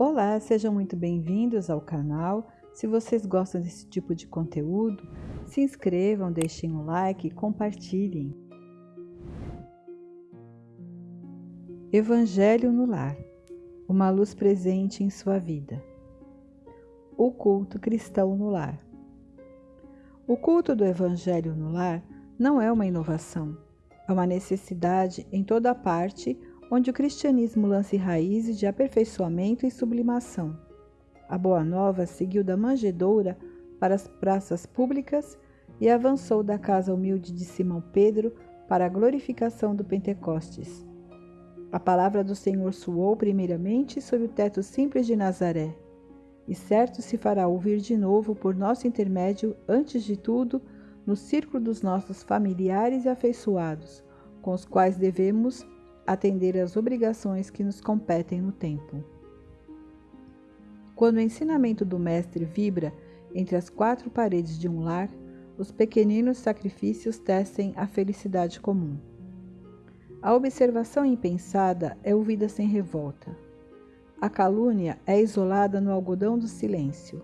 Olá, sejam muito bem-vindos ao canal. Se vocês gostam desse tipo de conteúdo, se inscrevam, deixem um like e compartilhem. Evangelho no Lar Uma luz presente em sua vida. O culto cristão no lar. O culto do Evangelho no lar não é uma inovação, é uma necessidade em toda parte onde o cristianismo lance raízes de aperfeiçoamento e sublimação. A Boa Nova seguiu da manjedoura para as praças públicas e avançou da casa humilde de Simão Pedro para a glorificação do Pentecostes. A palavra do Senhor soou primeiramente sob o teto simples de Nazaré, e certo se fará ouvir de novo por nosso intermédio, antes de tudo, no círculo dos nossos familiares e afeiçoados, com os quais devemos atender às obrigações que nos competem no tempo. Quando o ensinamento do Mestre vibra entre as quatro paredes de um lar, os pequeninos sacrifícios tecem a felicidade comum. A observação impensada é ouvida sem revolta. A calúnia é isolada no algodão do silêncio.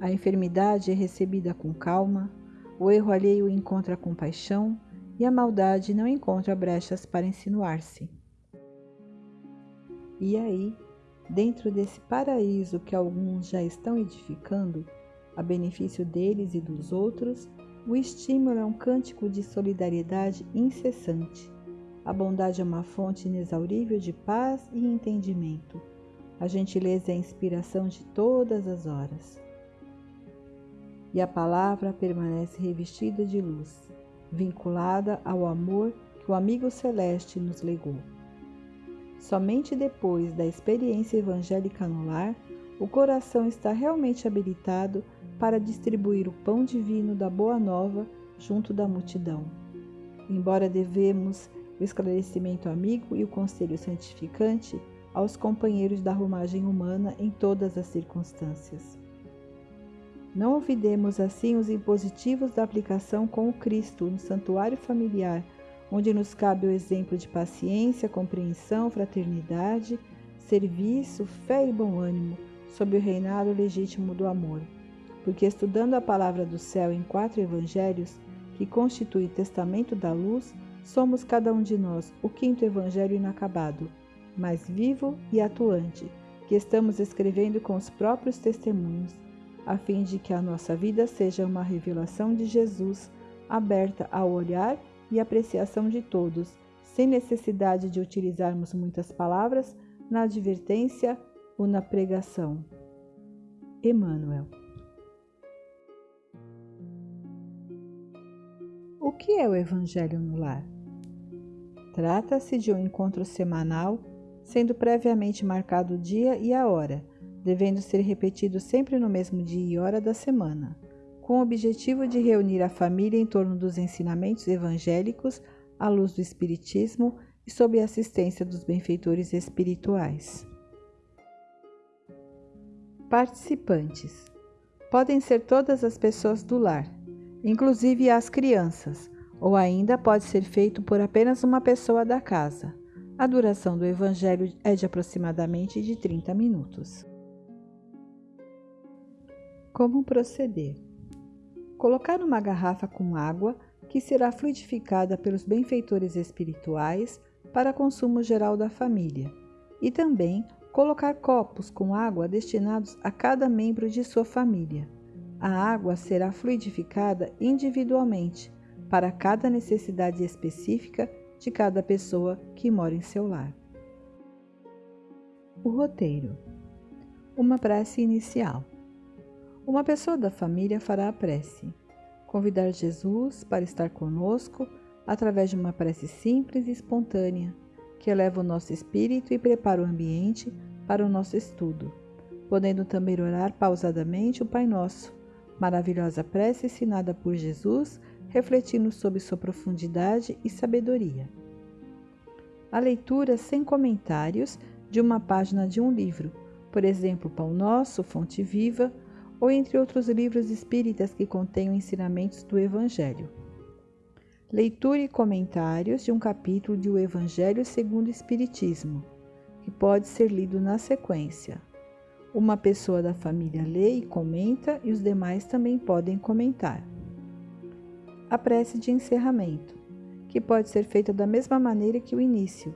A enfermidade é recebida com calma, o erro alheio encontra compaixão e a maldade não encontra brechas para insinuar-se. E aí, dentro desse paraíso que alguns já estão edificando, a benefício deles e dos outros, o estímulo é um cântico de solidariedade incessante. A bondade é uma fonte inexaurível de paz e entendimento. A gentileza é a inspiração de todas as horas. E a palavra permanece revestida de luz vinculada ao amor que o amigo celeste nos legou. Somente depois da experiência evangélica no lar, o coração está realmente habilitado para distribuir o pão divino da Boa Nova junto da multidão. Embora devemos o esclarecimento amigo e o conselho santificante aos companheiros da romagem humana em todas as circunstâncias. Não olvidemos assim os impositivos da aplicação com o Cristo no santuário familiar, onde nos cabe o exemplo de paciência, compreensão, fraternidade, serviço, fé e bom ânimo, sob o reinado legítimo do amor. Porque estudando a palavra do céu em quatro evangelhos, que constitui testamento da luz, somos cada um de nós o quinto evangelho inacabado, mas vivo e atuante, que estamos escrevendo com os próprios testemunhos a fim de que a nossa vida seja uma revelação de Jesus, aberta ao olhar e apreciação de todos, sem necessidade de utilizarmos muitas palavras na advertência ou na pregação. Emmanuel. O que é o Evangelho no Lar? Trata-se de um encontro semanal, sendo previamente marcado o dia e a hora devendo ser repetido sempre no mesmo dia e hora da semana, com o objetivo de reunir a família em torno dos ensinamentos evangélicos à luz do Espiritismo e sob a assistência dos benfeitores espirituais. Participantes podem ser todas as pessoas do lar, inclusive as crianças, ou ainda pode ser feito por apenas uma pessoa da casa. A duração do Evangelho é de aproximadamente de 30 minutos. Como proceder? Colocar uma garrafa com água que será fluidificada pelos benfeitores espirituais para consumo geral da família, e também colocar copos com água destinados a cada membro de sua família. A água será fluidificada individualmente para cada necessidade específica de cada pessoa que mora em seu lar. O roteiro: uma prece inicial. Uma pessoa da família fará a prece. Convidar Jesus para estar conosco através de uma prece simples e espontânea, que eleva o nosso espírito e prepara o ambiente para o nosso estudo, podendo também orar pausadamente o Pai Nosso, maravilhosa prece ensinada por Jesus, refletindo sobre sua profundidade e sabedoria. A leitura sem comentários de uma página de um livro, por exemplo, Pão Nosso, Fonte Viva, ou entre outros livros espíritas que contenham ensinamentos do Evangelho. Leitura e comentários de um capítulo de O Evangelho segundo o Espiritismo, que pode ser lido na sequência. Uma pessoa da família lê e comenta e os demais também podem comentar. A prece de encerramento, que pode ser feita da mesma maneira que o início,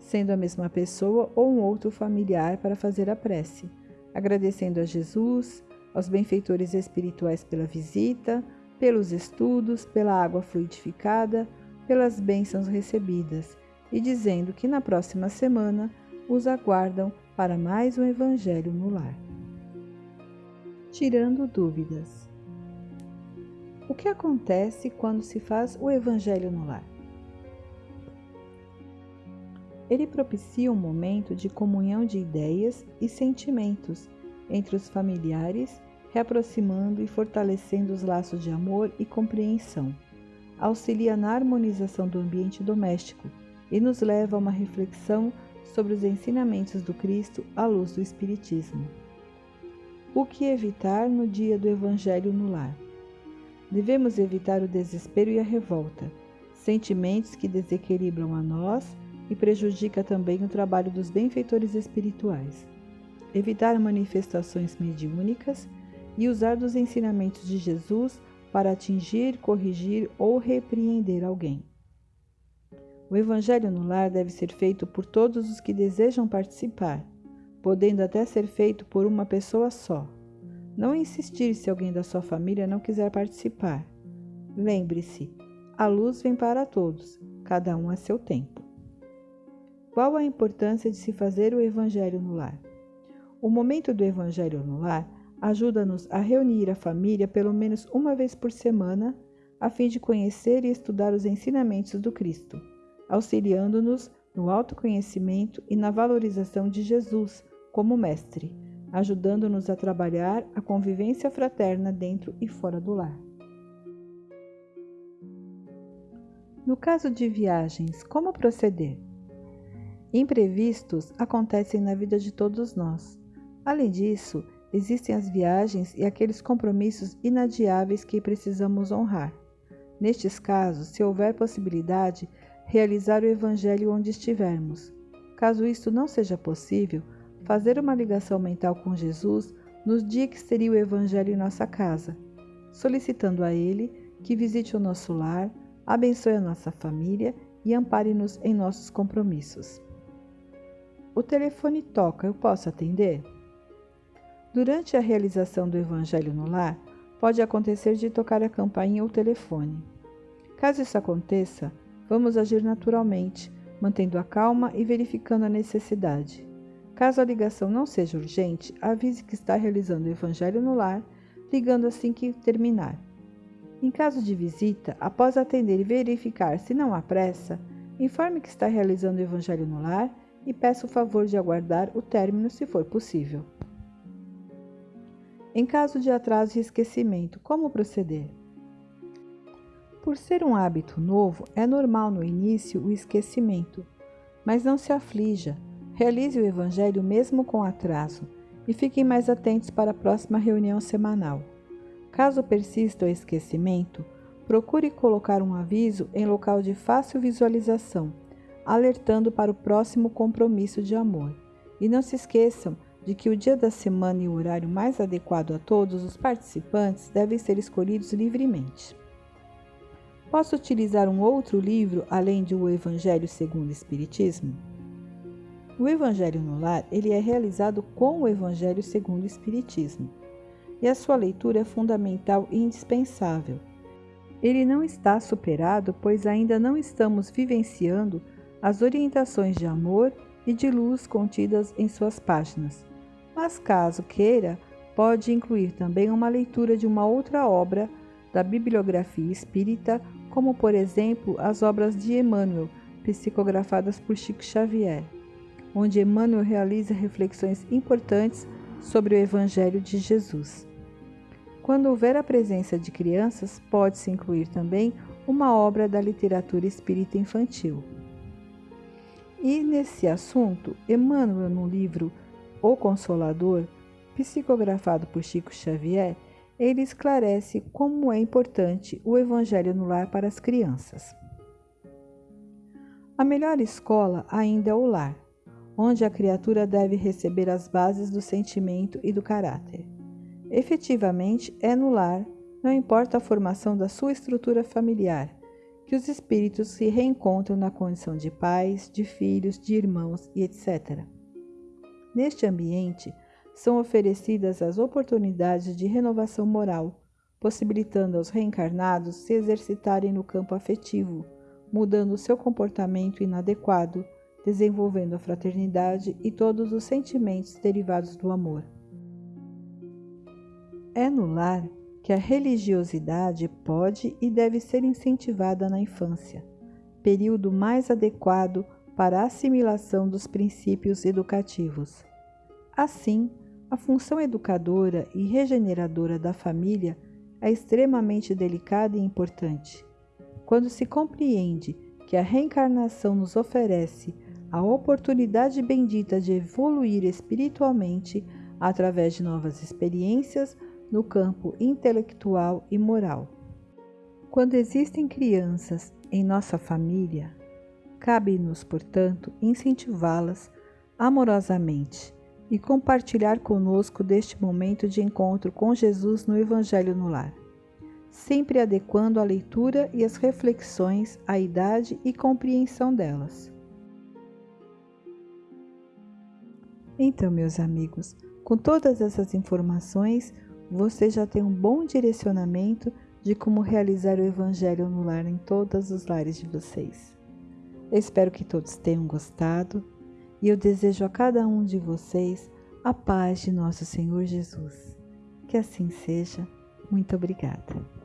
sendo a mesma pessoa ou um outro familiar para fazer a prece, agradecendo a Jesus, aos benfeitores espirituais pela visita, pelos estudos, pela água fluidificada, pelas bênçãos recebidas e dizendo que na próxima semana os aguardam para mais um Evangelho no lar. Tirando dúvidas. O que acontece quando se faz o Evangelho no lar? Ele propicia um momento de comunhão de ideias e sentimentos entre os familiares, reaproximando e fortalecendo os laços de amor e compreensão. Auxilia na harmonização do ambiente doméstico e nos leva a uma reflexão sobre os ensinamentos do Cristo à luz do Espiritismo. O que evitar no dia do Evangelho no lar? Devemos evitar o desespero e a revolta, sentimentos que desequilibram a nós e prejudica também o trabalho dos benfeitores espirituais. Evitar manifestações mediúnicas e usar dos ensinamentos de Jesus para atingir, corrigir ou repreender alguém. O Evangelho no lar deve ser feito por todos os que desejam participar, podendo até ser feito por uma pessoa só. Não insistir se alguém da sua família não quiser participar. Lembre-se, a luz vem para todos, cada um a seu tempo. Qual a importância de se fazer o Evangelho no lar? O momento do Evangelho no lar ajuda-nos a reunir a família pelo menos uma vez por semana, a fim de conhecer e estudar os ensinamentos do Cristo auxiliando-nos no autoconhecimento e na valorização de Jesus como Mestre, ajudando-nos a trabalhar a convivência fraterna dentro e fora do lar. No caso de viagens, como proceder? Imprevistos acontecem na vida de todos nós. Além disso, existem as viagens e aqueles compromissos inadiáveis que precisamos honrar. Nestes casos, se houver possibilidade, realizar o Evangelho onde estivermos. Caso isto não seja possível, fazer uma ligação mental com Jesus nos dias que seria o Evangelho em nossa casa, solicitando a Ele que visite o nosso lar, abençoe a nossa família e ampare-nos em nossos compromissos. O telefone toca, eu posso atender? Durante a realização do Evangelho no lar, pode acontecer de tocar a campainha ou telefone. Caso isso aconteça, vamos agir naturalmente, mantendo a calma e verificando a necessidade. Caso a ligação não seja urgente, avise que está realizando o Evangelho no lar, ligando assim que terminar. Em caso de visita, após atender e verificar se não há pressa, informe que está realizando o Evangelho no lar e peça o favor de aguardar o término se for possível. Em caso de atraso e esquecimento, como proceder? Por ser um hábito novo, é normal no início o esquecimento, mas não se aflija. Realize o Evangelho mesmo com atraso e fiquem mais atentos para a próxima reunião semanal. Caso persista o esquecimento, procure colocar um aviso em local de fácil visualização, alertando para o próximo compromisso de amor. E não se esqueçam de que o dia da semana e o horário mais adequado a todos os participantes devem ser escolhidos livremente. Posso utilizar um outro livro além de O Evangelho segundo o Espiritismo? O Evangelho no Lar ele é realizado com o Evangelho segundo o Espiritismo, e a sua leitura é fundamental e indispensável. Ele não está superado, pois ainda não estamos vivenciando as orientações de amor e de luz contidas em suas páginas. Mas caso queira, pode incluir também uma leitura de uma outra obra da bibliografia espírita como por exemplo as obras de Emmanuel, psicografadas por Chico Xavier, onde Emmanuel realiza reflexões importantes sobre o Evangelho de Jesus. Quando houver a presença de crianças, pode-se incluir também uma obra da literatura espírita infantil. E nesse assunto, Emmanuel, no livro O Consolador, psicografado por Chico Xavier, ele esclarece como é importante o Evangelho no lar para as crianças. A melhor escola ainda é o lar. onde a criatura deve receber as bases do sentimento e do caráter. Efetivamente, é no lar, não importa a formação da sua estrutura familiar, que os espíritos se reencontram na condição de pais, de filhos, de irmãos e etc. Neste ambiente, são oferecidas as oportunidades de renovação moral, possibilitando aos reencarnados se exercitarem no campo afetivo, mudando seu comportamento inadequado, desenvolvendo a fraternidade e todos os sentimentos derivados do amor. É no lar que a religiosidade pode e deve ser incentivada na infância, período mais adequado para a assimilação dos princípios educativos. Assim, a função educadora e regeneradora da família é extremamente delicada e importante. Quando se compreende que a reencarnação nos oferece a oportunidade bendita de evoluir espiritualmente através de novas experiências no campo intelectual e moral. Quando existem crianças em nossa família, cabe-nos, portanto, incentivá-las amorosamente e compartilhar conosco deste momento de encontro com Jesus no Evangelho no Lar, sempre adequando a leitura e as reflexões à idade e compreensão delas. Então, meus amigos, com todas essas informações, você já tem um bom direcionamento de como realizar o Evangelho no lar em todos os lares de vocês. Espero que todos tenham gostado e eu desejo a cada um de vocês a paz de nosso Senhor Jesus. Que assim seja. Muito obrigada.